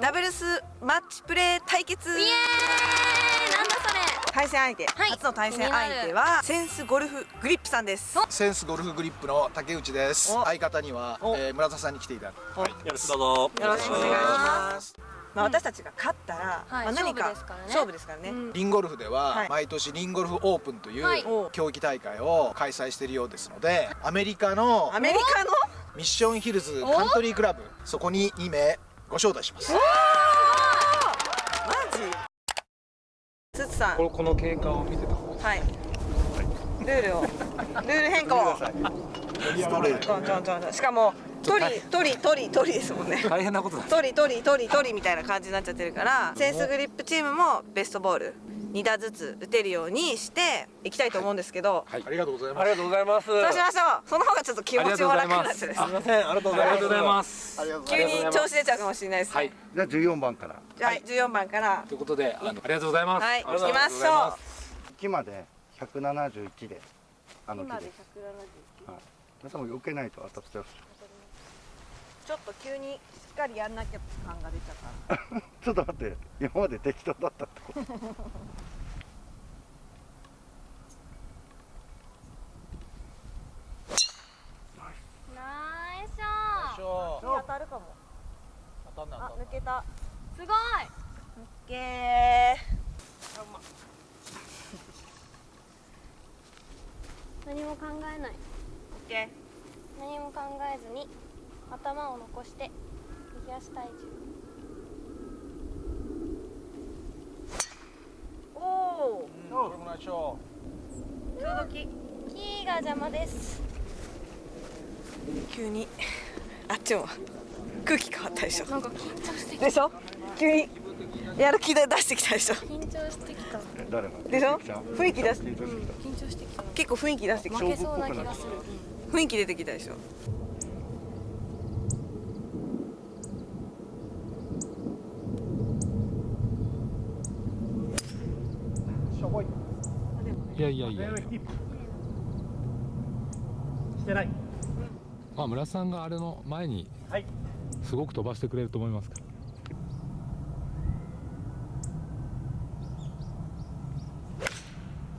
ダブルスマッチプレー対決。イエーイ。なんだそれ。対戦相手、はい。初の対戦相手はセンスゴルフグリップさんです。センスゴルフグリップの竹内です。お。相方には、お。えー村田さんに来ていただく。お。はい。よろしくどうぞ。よろしくお願いします。まあ、私たちが勝ったら、はい。まあ、何か勝負ですからね。勝負ですからね、うん。リンゴルフでは、はい。毎年リンゴルフオープンという、はい。競技大会を開催しているようですのでアメリカのアメリカの？ミッションヒルズカントリークラブそこに2名ご招待します。マジ？つつさん。ここの経過を見てたはい。ルールを。ルール変更。ストレート。ちょんちょんちょんちょ。んしかも鳥鳥鳥鳥ですもんね。大変なことだ。鳥鳥鳥鳥みたいな感じになっちゃってるからセンスグリップチームもベストボール2打ずつ打てるようにしていきたいと思うんですけど、ありがとうござい。ますありがとうございます。そうしましょう。その方がちょっと気持ちも楽になっちゃうです。すみません。ありがとうございます。ありがとうございます。ありがとうござい急ます。に調子出ちゃうかもしれないです、はいじゃあ14番から。じゃあ、14番から。ということであのありがとうございます。はい。行きましょう。木まで171であの木今でで170はい。皆さんも避けないと当たっちゃう。ちょっと急にかりやんなきゃ感が出ちゃったちょっと待って。今まで適当だったってことナイスショ当た。るかも当たんなあ抜けた。すごい。オッケー何も考えない。オッケー。何も考えずに頭を残して。右足体重ーおおこれもないしょちょうどきキーが邪魔です。急に あっちも空気変わったでしょ。なんか緊張してき。でしょ？急にやる気で出してきたでしょ。緊張してきた。え誰がでしょ？雰囲気出し緊張してきた。緊張してきた。結構雰囲気出してきた。負けそうな気がする雰囲気出てきたでしょしょいやいやいや。してない。まあ村田さんがあれの前にはいすごく飛ばしてくれると思いますから。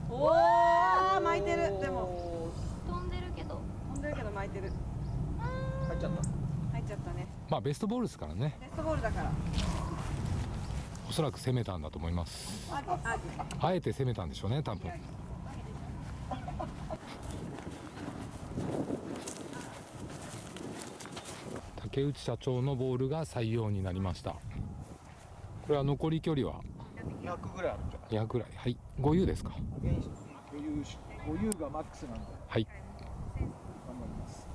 おお巻いてる。でも。飛んでるけど。飛んでるけど巻いてる。入っちゃった。入っちゃったね。まあベストボールですからね。ベストボールだから。おそらく攻めたんだと思います。ああ。あえて攻めたんでしょうね多分竹内社長のボールが採用になりました。これは残り距離は？200ぐらいあるんじゃない？200ぐらい。はい。5 u ですか？余裕し余裕がマックスなんで。はい。頑張ります。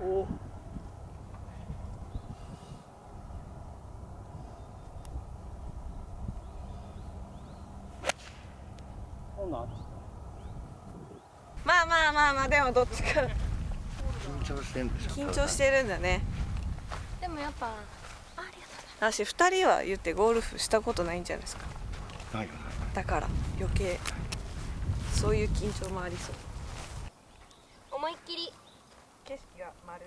おおまあまあまあまあでもどっちか。緊張してんでしょ緊張してるんだね。でもやっぱあありがと私2人は言ってゴルフしたことないんじゃないですか。ないよね。だから余計そういう緊張もありそうう。思いっきり。景色が丸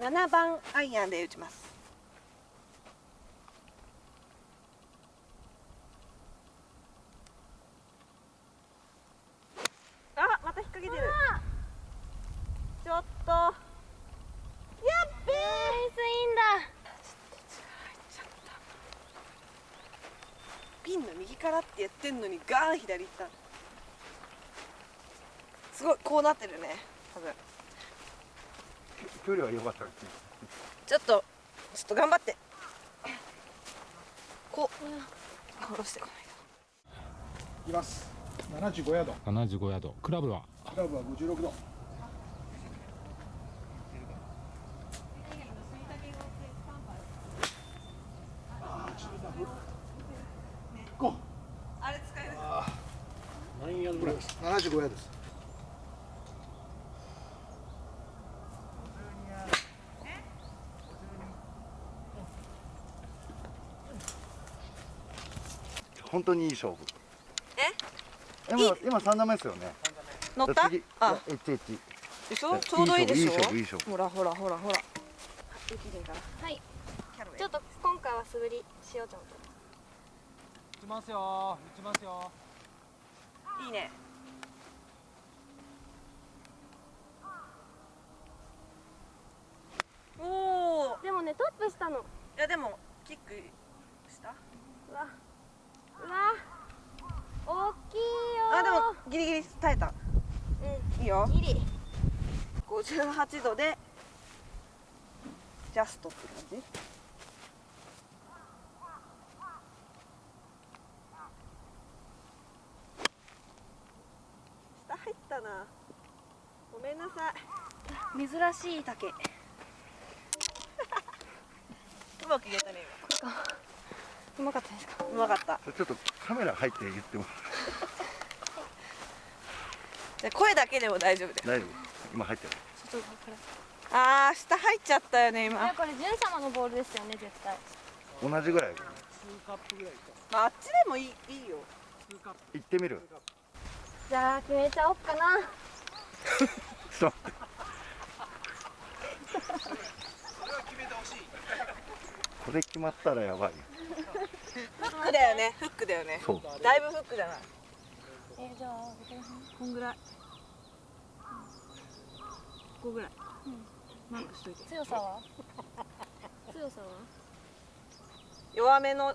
7番アイアンで打ちます。あまた引っ掛けてる。ちょっと。やっべピンの右からってやってんのにガーン左行った。すごいこうなってるね多分距離は良かったですねちょっとちょっと頑張って。こう。下ろしてこないいきます。75ヤード。75ヤード。クラブは？クラブは56度。あれ使える。何ヤードぐらいです75ヤードです本当にいい勝負。え？今今三打目ですよね。乗った？次。あ。エッチエッチでしょ？ちょうどいいでしょ？いい勝負いい勝負ほらほらほらほら。はい。ちょっと今回は素振りしようと思って打ちますよ。打ちますよ。いいね。おおでもねトップしたの。ういやでもキックした？わうわ大きいよあでもギリギリ耐えた。いいよ。うんギリ58度でジャストって感じ。下入ったな。ごめんなさい。珍しい竹。うまく言えたね うまかったですか？今うまかった。ちょっとカメラ入って言ってもじゃあ声だけでも大丈夫です。大丈夫。今入ってる。あー下入っちゃったよね今、えこれジュン様のボールですよね絶対。同じぐらい。まあ、あっちでもいいいいよ。行ってみる。じゃあ決めちゃおっかな。ちょっと待って。これ決まったらやばいよ。フックだよねフックだよね。そう。だいぶフックじゃない？えーじゃあこんぐらい。ここぐらい、マークしといて強さは？強さは？弱めの。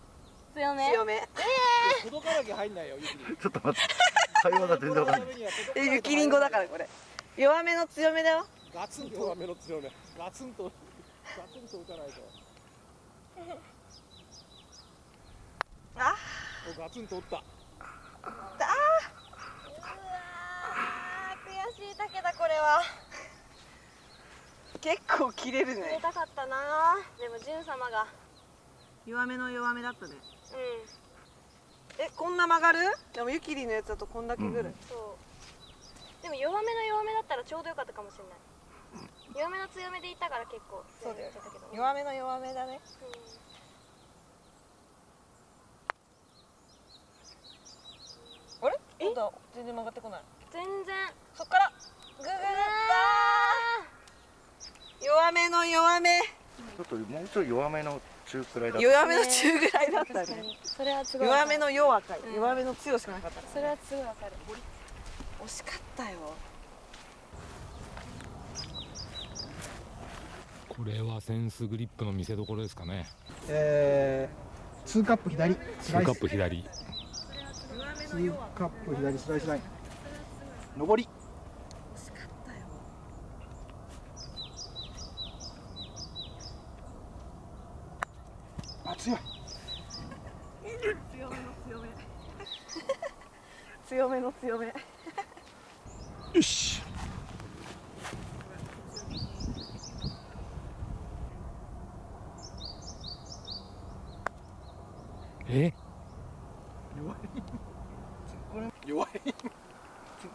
強め？強め。届かなきゃ入んないよ雪 ちょっと待って。会話が全然わかんない。え雪りんごだからこれ。弱めの強めだよ。ガツンとは目の強め。ガツンとガツンと打たないと。あ。おガツンと打った。うわー悔しい竹だこれは。結構切れる入れねたかったな。でもジュン様が。弱めの弱めだったね。うん。えこんな曲がる？でもゆきりんのやつだとこんだけぐらい、そう。でも弱めの弱めだったらちょうどよかったかもしれない。弱めの強めでいったから結構そうだよ。強めにいっ弱めの弱めだね。あれ？まだ全然曲がってこない。全然。そっからグググった弱めの弱め。ちょっともうちょい弱めの中くらいだった。弱めの中ぐらいだったね。確かにそれはすごい弱めの弱かい、うん。弱めの強しかなかったそれはすごいわかる。惜しかったよ。これはセンスグリップの見せ所ですかね。えー、2カップ左。スラ2イスカップ左2カップ左スライスライン。上り惜しかったよあ強い強めの強め強めの強め。よし。え？弱い。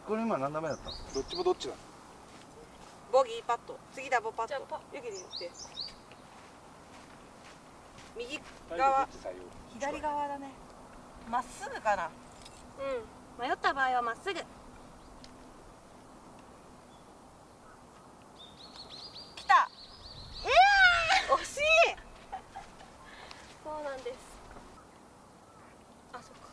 これ今何打目だった？どっちもどっちだ。ボギーパット。次ダボパット。じゃあパゆきりんって。右側。左側だね。まっすぐかな。うん迷った場合はまっすぐ。来た。えー、惜しい。そうなんです。あそっか。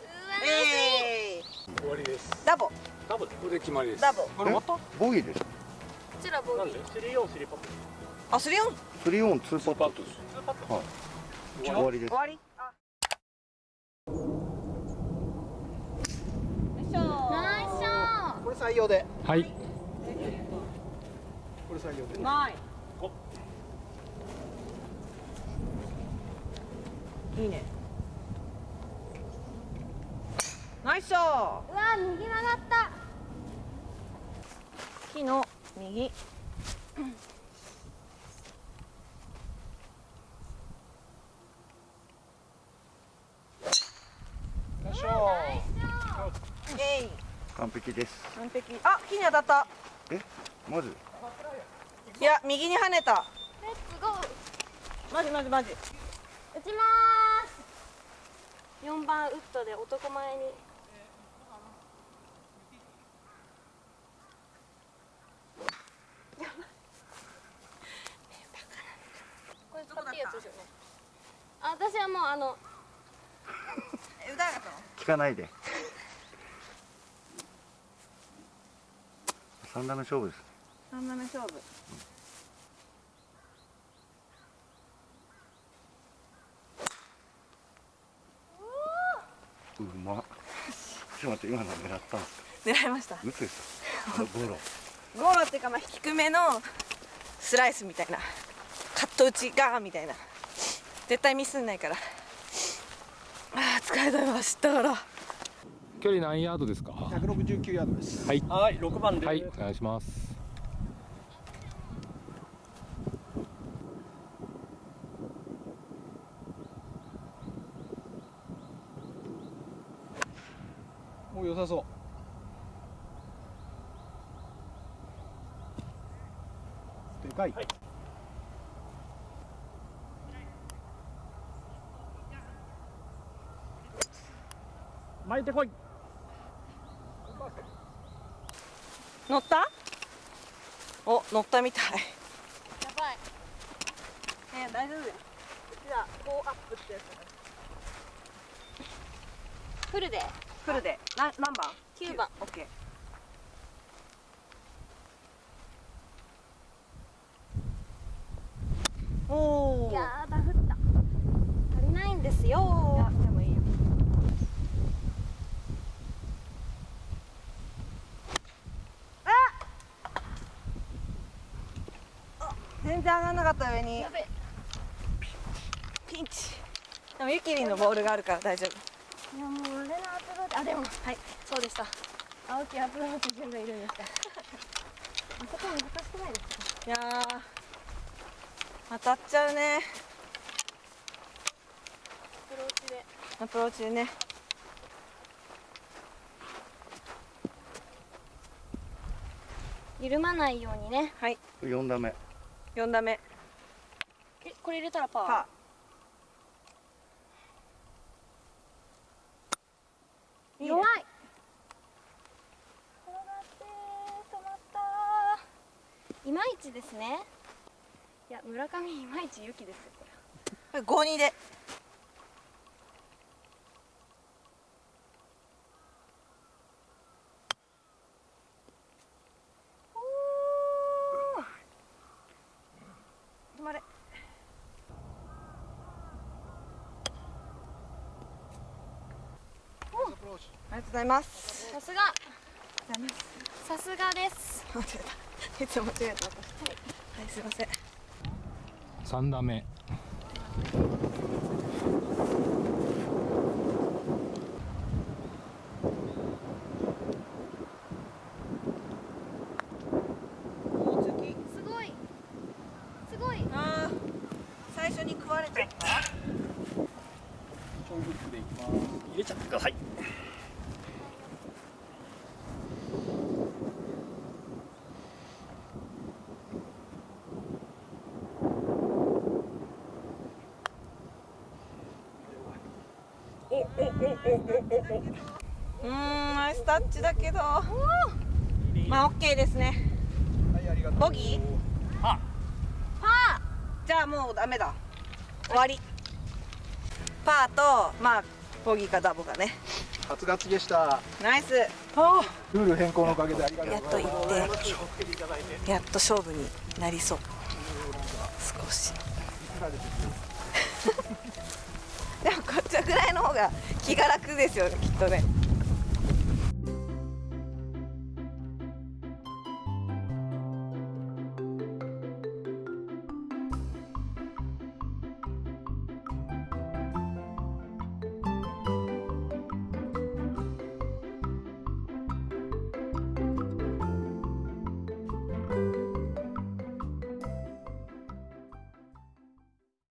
うわえー、終わりです。ダボ。ダブルこれで決まりです。ダボ。これまた？ボギーでしょこちらボギー。スリーオンスリーパットあスリオン？3オン2パット。ですツーパットはい。終わり？です。終わり？これ採用で。はい。これ採用で。ない。お。いいね。ナイスショー。うわ右曲がった。木の右よいしょえい完璧です。完璧。あ木に当たった。え？マジ？いや右に跳ねた。レッツゴマジマジマジ。打ちまーす。4番ウッドで男前に。これ使っていいやつですよね。あ私はもうあの。え歌聞かないで三打目勝負です。三打目勝負。うま。っちょっと待って今の狙ったんですか？狙いました。打つですかゴロ。ゴーロっていうかまあ低めのスライスみたいな。カット打ちガーンみたいな。絶対ミスんないから。あー疲れた。よ走ったから距離何ヤードですか？169ヤードです。はい。はい6番ではいお願いします。もう良さそう。でかい、巻いてこい乗った？お乗ったみたい。やばい。え大丈夫だよ。じゃあこうアップってやつフルで。フルで。な何番？9番。オッケー。おおいやーだ降った。足りないんですよいやでもいいよあ全然上がんなかった上に。やべピンチ。でもゆきりんのボールがあるから大丈夫。いやもう俺のアプローチあでもはいそうでした。青木アプローチ順がいるんですか？あそこ難しくないですか？いやー当たっちゃうね。アプローチで。アプローチでね。緩まないようにね。はい。四打目4打目。えこれ入れたらパー？パー。弱い。転がって止まった。いまいちですね。いや村上いまいち雪ですよこれ。5二で止まれありがとうございます。さすが。さすがです。間違えた。いつも間違えた私はいすいません。三打目大月すごいすごいあー最初に食われちゃった超フックでいきます入れちゃってくださいうーんナイスタッチだけど。まあ OK ですね。はいありがとう。ボギー？パじゃあもうダメだ。終わり。パーとまあボギーかダボかね。初勝ちでした。ナイス。ルール変更のおかげでありがとう。やっと行ってやっと勝負になりそう。少し。でもこぐらいの方が気が楽ですよねきっとね。